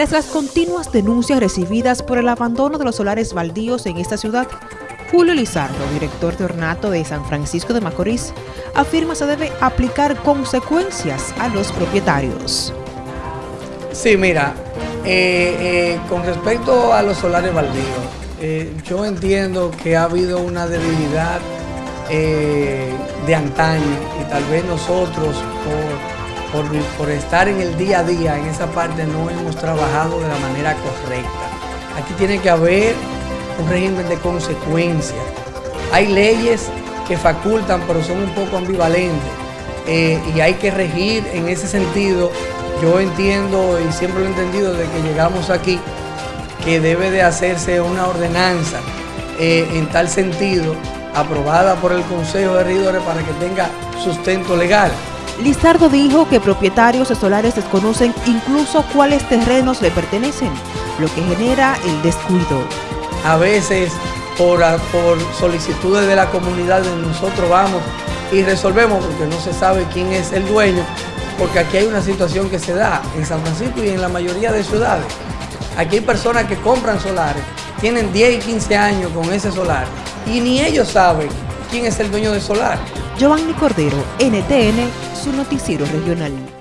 Tras las continuas denuncias recibidas por el abandono de los solares baldíos en esta ciudad, Julio Lizardo, director de ornato de San Francisco de Macorís, afirma se debe aplicar consecuencias a los propietarios. Sí, mira, eh, eh, con respecto a los solares baldíos, eh, yo entiendo que ha habido una debilidad de antaño y tal vez nosotros por, por, estar en el día a día en esa parte no hemos trabajado de la manera correcta. Aquí tiene que haber un régimen de consecuencias. Hay leyes que facultan pero son un poco ambivalentes y hay que regir en ese sentido yo entiendo y siempre lo he entendido de que llegamos aquí que debe de hacerse una ordenanza eh, en tal sentido aprobada por el Consejo de Regidores para que tenga sustento legal. Lizardo dijo que propietarios de solares desconocen incluso cuáles terrenos le pertenecen, lo que genera el descuido. A veces por, por solicitudes de la comunidad nosotros vamos y resolvemos porque no se sabe quién es el dueño porque aquí hay una situación que se da en San Francisco y en la mayoría de ciudades. Aquí hay personas que compran solares, tienen 10 y 15 años con ese solar y ni ellos saben quién es el dueño del solar. Giovanni Cordero, NTN, su noticiero regional.